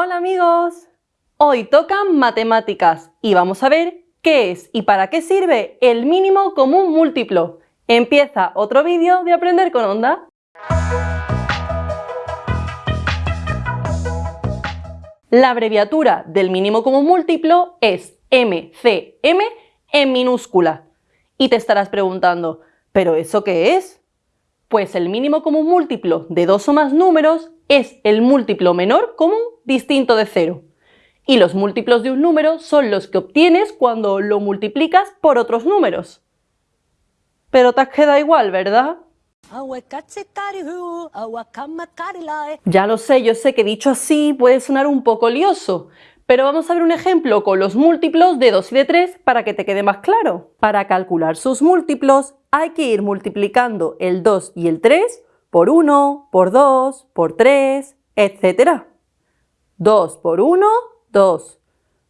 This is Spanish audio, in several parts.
Hola amigos! Hoy tocan matemáticas y vamos a ver qué es y para qué sirve el mínimo común múltiplo. Empieza otro vídeo de Aprender con Onda. La abreviatura del mínimo común múltiplo es MCM en minúscula. Y te estarás preguntando, ¿pero eso qué es? Pues el mínimo común múltiplo de dos o más números es el múltiplo menor común distinto de cero. Y los múltiplos de un número son los que obtienes cuando lo multiplicas por otros números. Pero te queda igual, ¿verdad? Ya lo sé, yo sé que dicho así puede sonar un poco lioso, pero vamos a ver un ejemplo con los múltiplos de 2 y de 3 para que te quede más claro. Para calcular sus múltiplos hay que ir multiplicando el 2 y el 3 por 1, por 2, por 3, etc. 2 por 1, 2.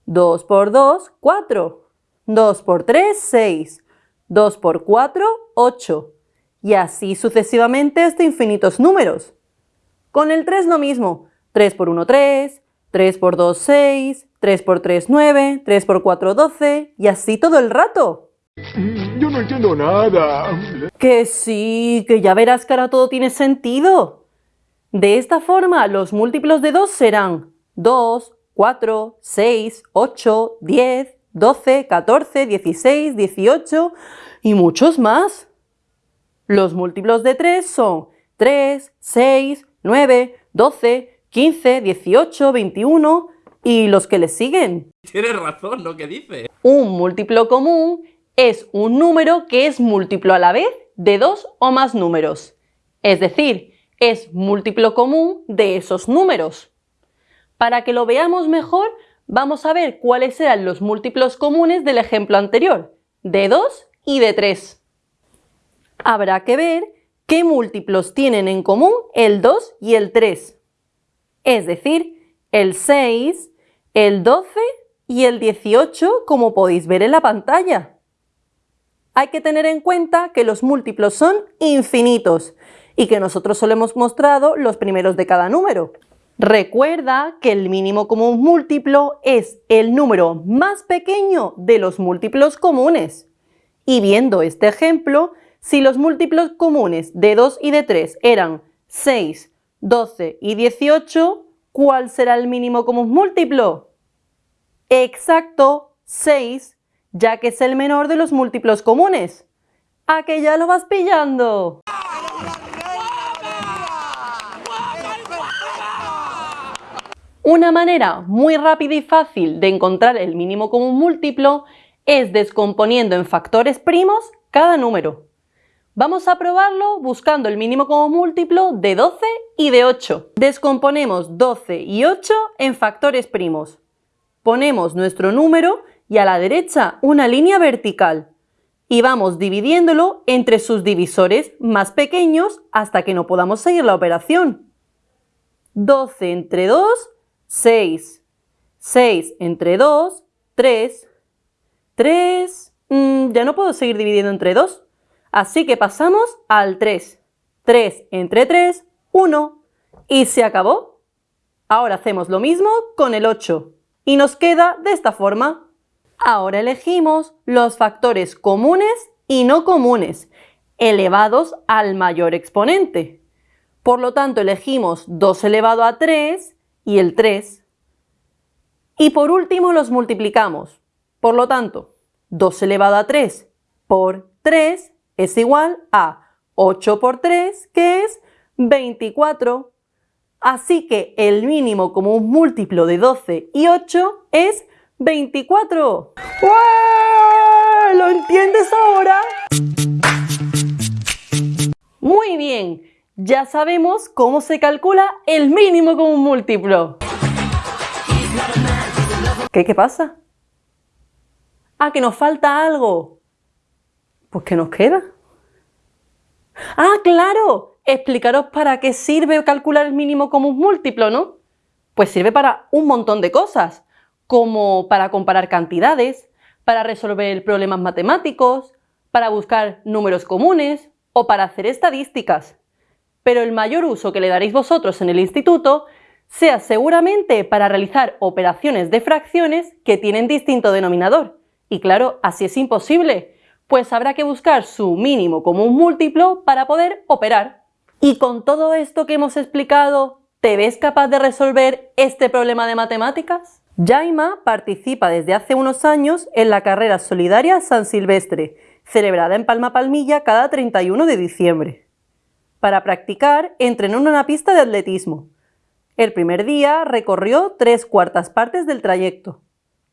2 por 2, 4. 2 por 3, 6. 2 por 4, 8. Y así sucesivamente hasta infinitos números. Con el 3 lo mismo. 3 por 1, 3. 3 por 2, 6. 3 por 3, 9. 3 por 4, 12. Y así todo el rato. Yo no entiendo nada. Que sí, que ya verás que ahora todo tiene sentido. De esta forma, los múltiplos de 2 serán 2, 4, 6, 8, 10, 12, 14, 16, 18 y muchos más. Los múltiplos de 3 son 3, 6, 9, 12, 15, 18, 21 y los que le siguen. Tienes razón lo que dice. Un múltiplo común es un número que es múltiplo a la vez de dos o más números. Es decir, es múltiplo común de esos números. Para que lo veamos mejor, vamos a ver cuáles eran los múltiplos comunes del ejemplo anterior, de 2 y de 3. Habrá que ver qué múltiplos tienen en común el 2 y el 3. Es decir, el 6, el 12 y el 18 como podéis ver en la pantalla. Hay que tener en cuenta que los múltiplos son infinitos y que nosotros solo hemos mostrado los primeros de cada número. Recuerda que el mínimo común múltiplo es el número más pequeño de los múltiplos comunes. Y viendo este ejemplo, si los múltiplos comunes de 2 y de 3 eran 6, 12 y 18, ¿cuál será el mínimo común múltiplo? Exacto, 6, ya que es el menor de los múltiplos comunes. ¿A que ya lo vas pillando? Una manera muy rápida y fácil de encontrar el mínimo común múltiplo es descomponiendo en factores primos cada número. Vamos a probarlo buscando el mínimo común múltiplo de 12 y de 8. Descomponemos 12 y 8 en factores primos. Ponemos nuestro número y a la derecha una línea vertical y vamos dividiéndolo entre sus divisores más pequeños hasta que no podamos seguir la operación. 12 entre 2 6. 6 entre 2, 3. 3, ya no puedo seguir dividiendo entre 2. Así que pasamos al 3. 3 entre 3, 1. Y se acabó. Ahora hacemos lo mismo con el 8. Y nos queda de esta forma. Ahora elegimos los factores comunes y no comunes, elevados al mayor exponente. Por lo tanto, elegimos 2 elevado a 3 y el 3. Y por último los multiplicamos. Por lo tanto, 2 elevado a 3 por 3 es igual a 8 por 3, que es 24. Así que el mínimo como un múltiplo de 12 y 8 es 24. ¿Lo entiendes ahora? Ya sabemos cómo se calcula el mínimo como un múltiplo. ¿Qué, qué pasa? Ah, que nos falta algo. Pues ¿qué nos queda? Ah, claro, explicaros para qué sirve calcular el mínimo como un múltiplo, ¿no? Pues sirve para un montón de cosas, como para comparar cantidades, para resolver problemas matemáticos, para buscar números comunes o para hacer estadísticas pero el mayor uso que le daréis vosotros en el instituto sea seguramente para realizar operaciones de fracciones que tienen distinto denominador. Y claro, así es imposible, pues habrá que buscar su mínimo común múltiplo para poder operar. Y con todo esto que hemos explicado, ¿te ves capaz de resolver este problema de matemáticas? Jaima participa desde hace unos años en la carrera solidaria San Silvestre, celebrada en Palma Palmilla cada 31 de diciembre. Para practicar, entrenó en una pista de atletismo. El primer día recorrió tres cuartas partes del trayecto.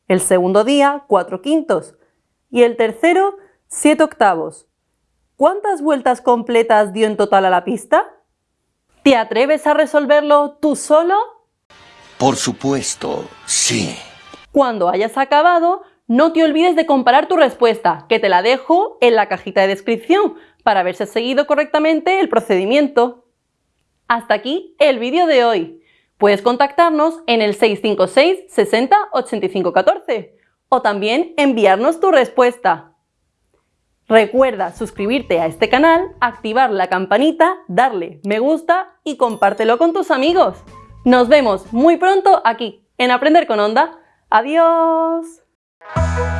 El segundo día, cuatro quintos. Y el tercero, siete octavos. ¿Cuántas vueltas completas dio en total a la pista? ¿Te atreves a resolverlo tú solo? Por supuesto, sí. Cuando hayas acabado, no te olvides de comparar tu respuesta, que te la dejo en la cajita de descripción para ver si has seguido correctamente el procedimiento. Hasta aquí el vídeo de hoy. Puedes contactarnos en el 656 60 85 14 o también enviarnos tu respuesta. Recuerda suscribirte a este canal, activar la campanita, darle me gusta y compártelo con tus amigos. Nos vemos muy pronto aquí en Aprender con Onda. ¡Adiós! Thank you.